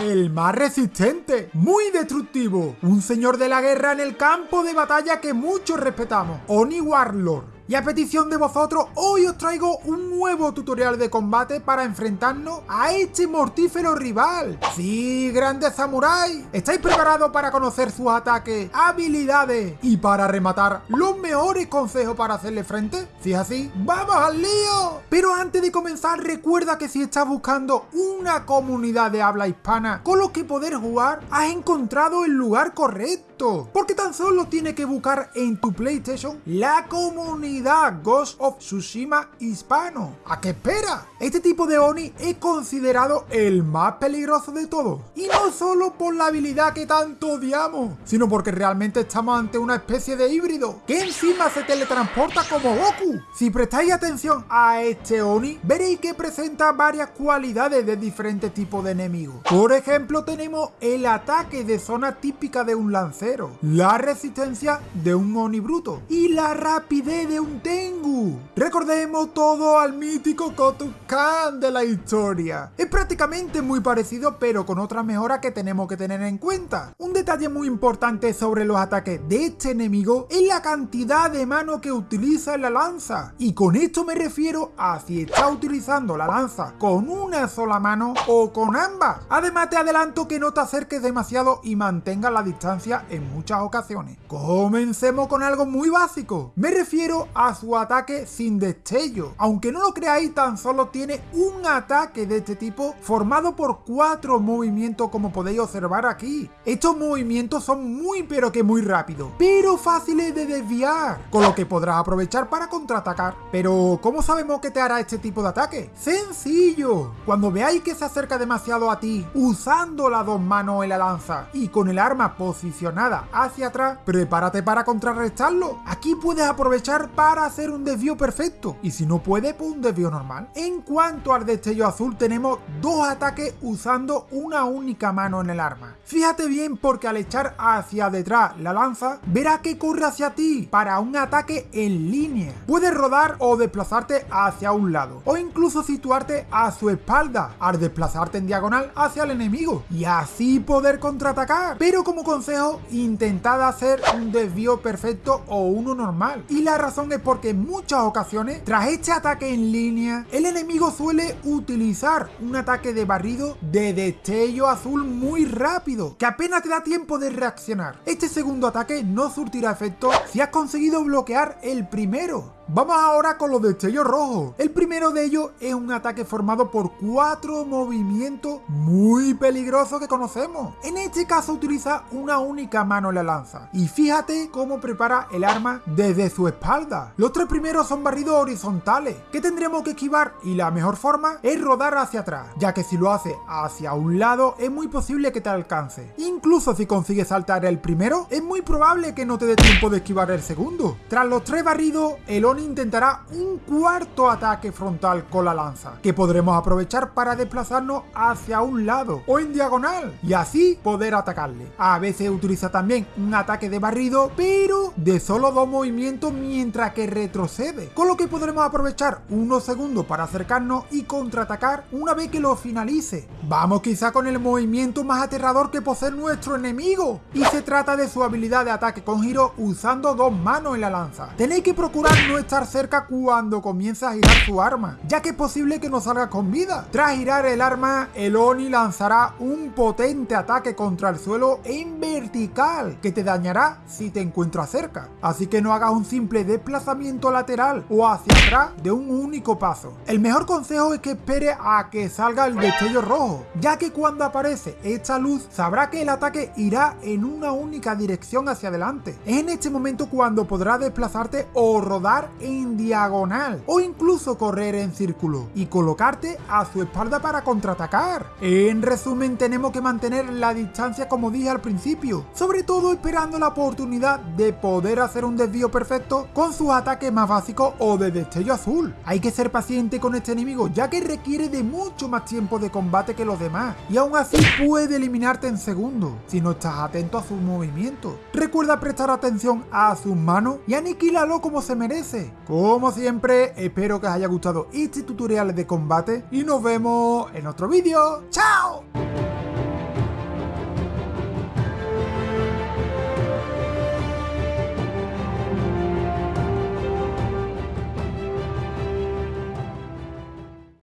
el más resistente, muy destructivo, un señor de la guerra en el campo de batalla que muchos respetamos, Oni Warlord. Y a petición de vosotros, hoy os traigo un nuevo tutorial de combate para enfrentarnos a este mortífero rival. Sí, grandes samuráis, ¿estáis preparados para conocer sus ataques, habilidades y para rematar los mejores consejos para hacerle frente? Si es así, ¡vamos al lío! Pero antes de comenzar, recuerda que si estás buscando una comunidad de habla hispana con los que poder jugar, has encontrado el lugar correcto. Porque tan solo tienes que buscar en tu PlayStation la comunidad Ghost of Tsushima hispano. ¿A qué espera? Este tipo de Oni es considerado el más peligroso de todos. Y no solo por la habilidad que tanto odiamos, sino porque realmente estamos ante una especie de híbrido que encima se teletransporta como Goku. Si prestáis atención a este Oni, veréis que presenta varias cualidades de diferentes tipos de enemigos. Por ejemplo, tenemos el ataque de zona típica de un lancero, la resistencia de un Oni bruto y la rapidez de un Tengu. Recordemos todo al mítico Kotukan de la historia. Es prácticamente muy parecido pero con otra mejora que tenemos que tener en cuenta. Un detalle muy importante sobre los ataques de este enemigo es la cantidad de mano que utiliza en la lanza. Y con esto me refiero a si está utilizando la lanza con una sola mano o con ambas. Además te adelanto que no te acerques demasiado y mantengas la distancia en muchas ocasiones. Comencemos con algo muy básico. Me refiero a su ataque sin destello. Aunque no lo creáis, tan solo tiene un ataque de este tipo formado por cuatro movimientos como podéis observar aquí. Estos movimientos son muy pero que muy rápidos, pero fáciles de desviar, con lo que podrás aprovechar para contraatacar. Pero, ¿cómo sabemos que te hará este tipo de ataque? ¡Sencillo! Cuando veáis que se acerca demasiado a ti, usando las dos manos en la lanza y con el arma posicionada hacia atrás, prepárate para contrarrestarlo. Aquí puedes aprovechar para hacer un desvío perfecto y si no puede, pues un desvío normal. En cuanto al destello azul, tenemos dos ataques usando una única mano en el arma. Fíjate bien porque al echar hacia detrás la lanza, verás que corre hacia ti para un ataque en línea. Puedes rodar o desplazarte hacia un lado o incluso situarte a su espalda al desplazarte en diagonal hacia el enemigo y así poder contraatacar. Pero como consejo, intentad hacer un desvío perfecto o uno normal. Y la razón es porque en muchas ocasiones, tras este ataque en línea, el enemigo suele utilizar un ataque de barrido de destello azul muy rápido, que apenas te da tiempo de reaccionar. Este segundo ataque no surtirá efecto si has conseguido bloquear el primero, Vamos ahora con los destellos rojos. El primero de ellos es un ataque formado por cuatro movimientos muy peligrosos que conocemos. En este caso utiliza una única mano en la lanza. Y fíjate cómo prepara el arma desde su espalda. Los tres primeros son barridos horizontales que tendremos que esquivar y la mejor forma es rodar hacia atrás, ya que si lo hace hacia un lado es muy posible que te alcance. Incluso si consigues saltar el primero, es muy probable que no te dé tiempo de esquivar el segundo. Tras los tres barridos, el intentará un cuarto ataque frontal con la lanza, que podremos aprovechar para desplazarnos hacia un lado o en diagonal y así poder atacarle. A veces utiliza también un ataque de barrido, pero de solo dos movimientos mientras que retrocede, con lo que podremos aprovechar unos segundos para acercarnos y contraatacar una vez que lo finalice. Vamos quizá con el movimiento más aterrador que posee nuestro enemigo, y se trata de su habilidad de ataque con giro usando dos manos en la lanza. Tenéis que procurar nuestra estar cerca cuando comienza a girar su arma, ya que es posible que no salga con vida. Tras girar el arma, el Oni lanzará un potente ataque contra el suelo en vertical, que te dañará si te encuentras cerca. Así que no hagas un simple desplazamiento lateral o hacia atrás de un único paso. El mejor consejo es que espere a que salga el destello rojo, ya que cuando aparece esta luz sabrá que el ataque irá en una única dirección hacia adelante. Es en este momento cuando podrás desplazarte o rodar en diagonal o incluso correr en círculo y colocarte a su espalda para contraatacar. En resumen tenemos que mantener la distancia como dije al principio, sobre todo esperando la oportunidad de poder hacer un desvío perfecto con sus ataques más básicos o de destello azul. Hay que ser paciente con este enemigo ya que requiere de mucho más tiempo de combate que los demás y aún así puede eliminarte en segundos si no estás atento a sus movimientos. Recuerda prestar atención a sus manos y aniquílalo como se merece. Como siempre, espero que os haya gustado este tutorial de combate y nos vemos en otro vídeo. ¡Chao!